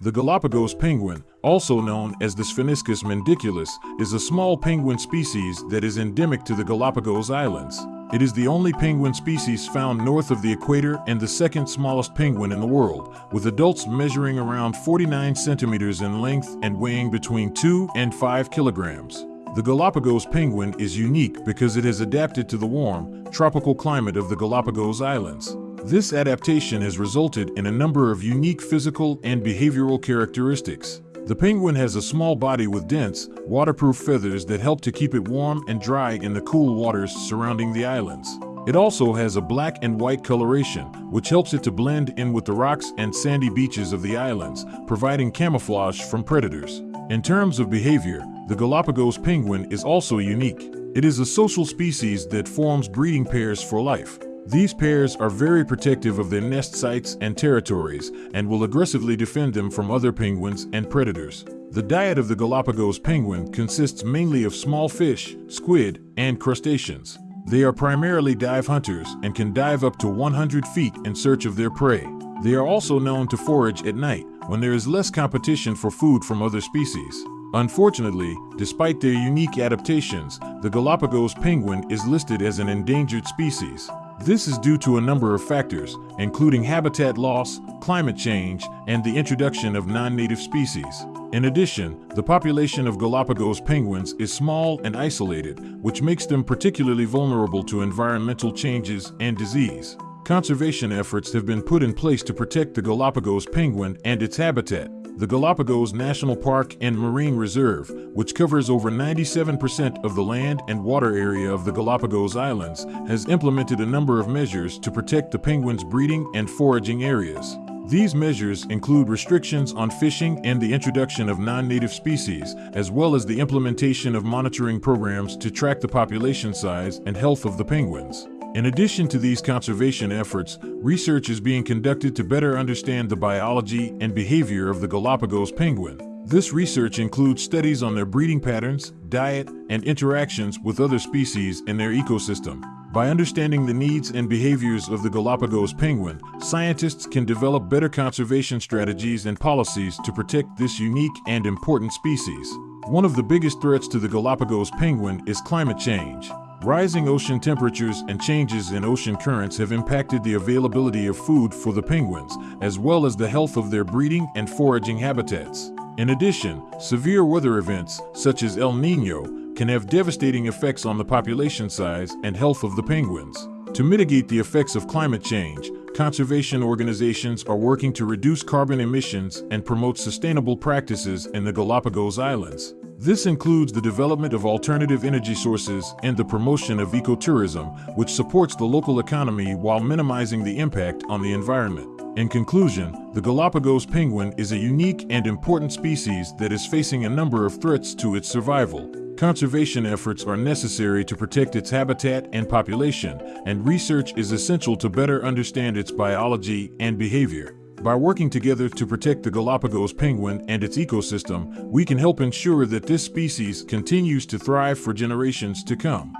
The Galapagos penguin, also known as the Spheniscus mendiculus, is a small penguin species that is endemic to the Galapagos Islands. It is the only penguin species found north of the equator and the second smallest penguin in the world, with adults measuring around 49 centimeters in length and weighing between 2 and 5 kilograms. The Galapagos penguin is unique because it has adapted to the warm, tropical climate of the Galapagos Islands. This adaptation has resulted in a number of unique physical and behavioral characteristics. The penguin has a small body with dense, waterproof feathers that help to keep it warm and dry in the cool waters surrounding the islands. It also has a black and white coloration, which helps it to blend in with the rocks and sandy beaches of the islands, providing camouflage from predators. In terms of behavior, the Galapagos penguin is also unique. It is a social species that forms breeding pairs for life. These pairs are very protective of their nest sites and territories and will aggressively defend them from other penguins and predators. The diet of the Galapagos penguin consists mainly of small fish, squid, and crustaceans. They are primarily dive hunters and can dive up to 100 feet in search of their prey. They are also known to forage at night when there is less competition for food from other species. Unfortunately, despite their unique adaptations, the Galapagos penguin is listed as an endangered species. This is due to a number of factors, including habitat loss, climate change, and the introduction of non-native species. In addition, the population of Galapagos penguins is small and isolated, which makes them particularly vulnerable to environmental changes and disease. Conservation efforts have been put in place to protect the Galapagos penguin and its habitat. The Galapagos National Park and Marine Reserve, which covers over 97% of the land and water area of the Galapagos Islands, has implemented a number of measures to protect the penguins' breeding and foraging areas. These measures include restrictions on fishing and the introduction of non-native species, as well as the implementation of monitoring programs to track the population size and health of the penguins. In addition to these conservation efforts, research is being conducted to better understand the biology and behavior of the Galapagos penguin. This research includes studies on their breeding patterns, diet, and interactions with other species in their ecosystem. By understanding the needs and behaviors of the Galapagos penguin, scientists can develop better conservation strategies and policies to protect this unique and important species. One of the biggest threats to the Galapagos penguin is climate change. Rising ocean temperatures and changes in ocean currents have impacted the availability of food for the penguins, as well as the health of their breeding and foraging habitats. In addition, severe weather events, such as El Nino, can have devastating effects on the population size and health of the penguins. To mitigate the effects of climate change, conservation organizations are working to reduce carbon emissions and promote sustainable practices in the Galapagos Islands. This includes the development of alternative energy sources and the promotion of ecotourism, which supports the local economy while minimizing the impact on the environment. In conclusion, the Galapagos penguin is a unique and important species that is facing a number of threats to its survival. Conservation efforts are necessary to protect its habitat and population, and research is essential to better understand its biology and behavior. By working together to protect the Galapagos penguin and its ecosystem, we can help ensure that this species continues to thrive for generations to come.